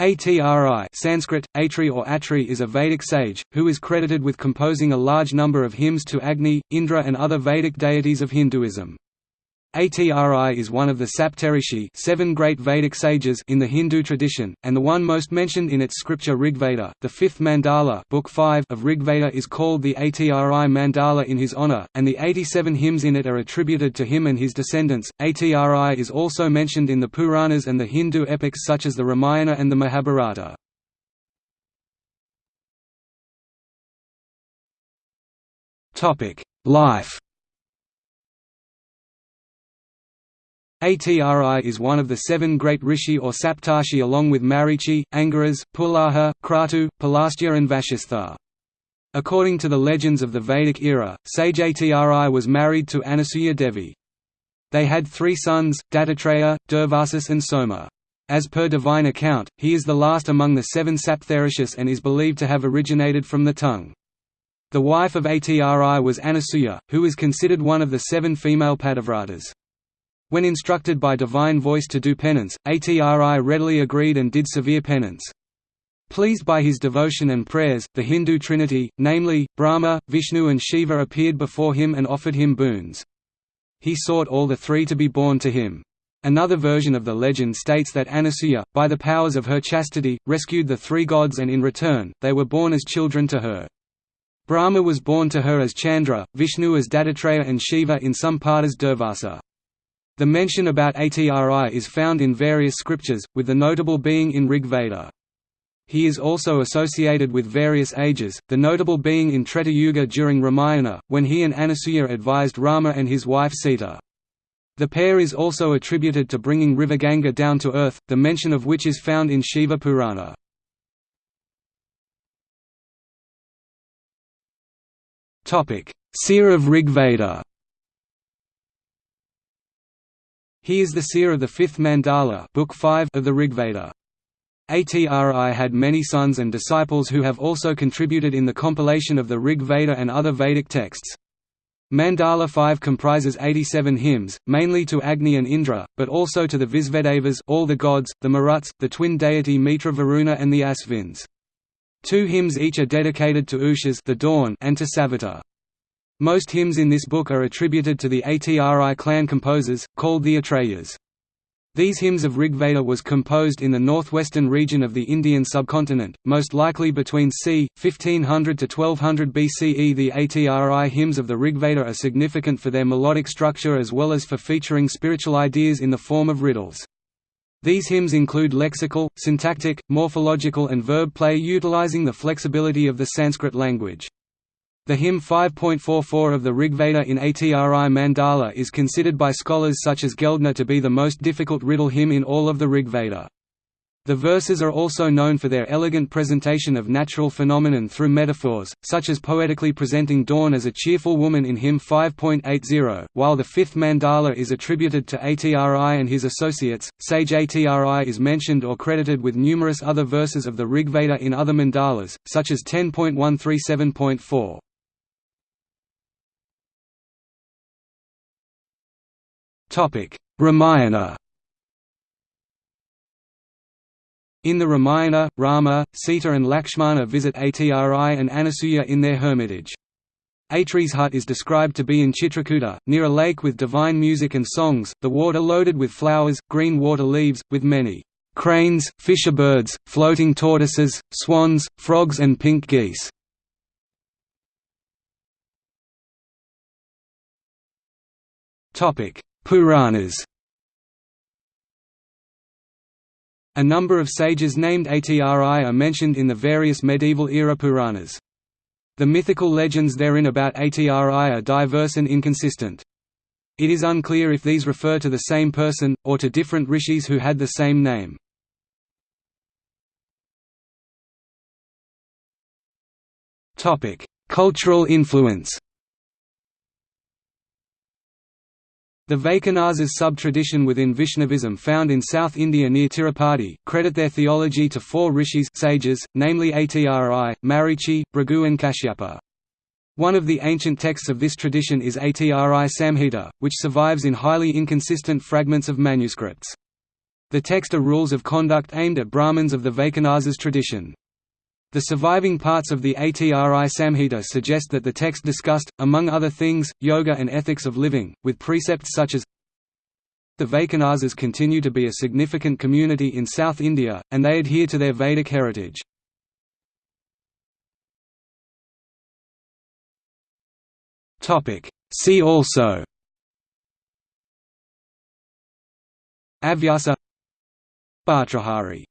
Atri Sanskrit, Atri or Atri is a Vedic sage, who is credited with composing a large number of hymns to Agni, Indra and other Vedic deities of Hinduism. Atri is one of the Saptarishi seven great Vedic sages in the Hindu tradition, and the one most mentioned in its scripture Rigveda. The fifth mandala book 5 of Rigveda is called the Atri mandala in his honor, and the 87 hymns in it are attributed to him and his descendants. Atri is also mentioned in the Puranas and the Hindu epics such as the Ramayana and the Mahabharata. Life Atri is one of the seven great rishi or saptarshi along with Marichi, Angiras, Pulaha, Kratu, Pulastya and Vashistha. According to the legends of the Vedic era, sage Atri was married to Anasuya Devi. They had three sons, Dattatreya, Durvasa and Soma. As per divine account, he is the last among the seven Saptarishis and is believed to have originated from the tongue. The wife of Atri was Anasuya, who is considered one of the seven female Pativratas. When instructed by divine voice to do penance, Atri readily agreed and did severe penance. Pleased by his devotion and prayers, the Hindu trinity, namely, Brahma, Vishnu and Shiva appeared before him and offered him boons. He sought all the three to be born to him. Another version of the legend states that Anasuya, by the powers of her chastity, rescued the three gods and in return, they were born as children to her. Brahma was born to her as Chandra, Vishnu as Dattatreya and Shiva in some part as Durvasa. The mention about Atri is found in various scriptures, with the notable being in Rig Veda. He is also associated with various ages, the notable being in Treta Yuga during Ramayana, when he and Anasuya advised Rama and his wife Sita. The pair is also attributed to bringing river Ganga down to earth, the mention of which is found in Shiva Purana. Seer of Rig Veda He is the seer of the fifth mandala book 5 of the Rigveda. Atri had many sons and disciples who have also contributed in the compilation of the Rig Veda and other Vedic texts. Mandala 5 comprises 87 hymns, mainly to Agni and Indra, but also to the Visvedevas all the gods, the Maruts, the twin deity Mitra Varuna and the Asvins. Two hymns each are dedicated to Ushas the dawn and to Savita. Most hymns in this book are attributed to the Atri clan composers, called the Atreyas. These hymns of Rigveda was composed in the northwestern region of the Indian subcontinent, most likely between c. 1500 to 1200 BCE. The Atri hymns of the Rigveda are significant for their melodic structure as well as for featuring spiritual ideas in the form of riddles. These hymns include lexical, syntactic, morphological and verb play utilizing the flexibility of the Sanskrit language. The hymn 5.44 of the Rigveda in Atri Mandala is considered by scholars such as Geldner to be the most difficult riddle hymn in all of the Rigveda. The verses are also known for their elegant presentation of natural phenomenon through metaphors, such as poetically presenting dawn as a cheerful woman in hymn 5.80, while the fifth mandala is attributed to Atri and his associates. Sage Atri is mentioned or credited with numerous other verses of the Rigveda in other mandalas, such as 10.137.4. Ramayana In the Ramayana, Rama, Sita and Lakshmana visit Atri and Anasuya in their hermitage. Atri's hut is described to be in Chitrakuta, near a lake with divine music and songs, the water loaded with flowers, green water leaves, with many cranes, fisher birds, floating tortoises, swans, frogs and pink geese. Puranas A number of sages named Atri are mentioned in the various medieval-era Puranas. The mythical legends therein about Atri are diverse and inconsistent. It is unclear if these refer to the same person, or to different rishis who had the same name. Cultural influence The Vaikhanasas sub-tradition within Vaishnavism found in South India near Tirupati, credit their theology to four rishis sages, namely Atri, Marichi, Bhrigu and Kashyapa. One of the ancient texts of this tradition is Atri Samhita, which survives in highly inconsistent fragments of manuscripts. The text are rules of conduct aimed at Brahmins of the Vaikhanasas tradition. The surviving parts of the Atri Samhita suggest that the text discussed, among other things, yoga and ethics of living, with precepts such as The Vaikhanasas continue to be a significant community in South India, and they adhere to their Vedic heritage. See also Avyasa Bhartrhari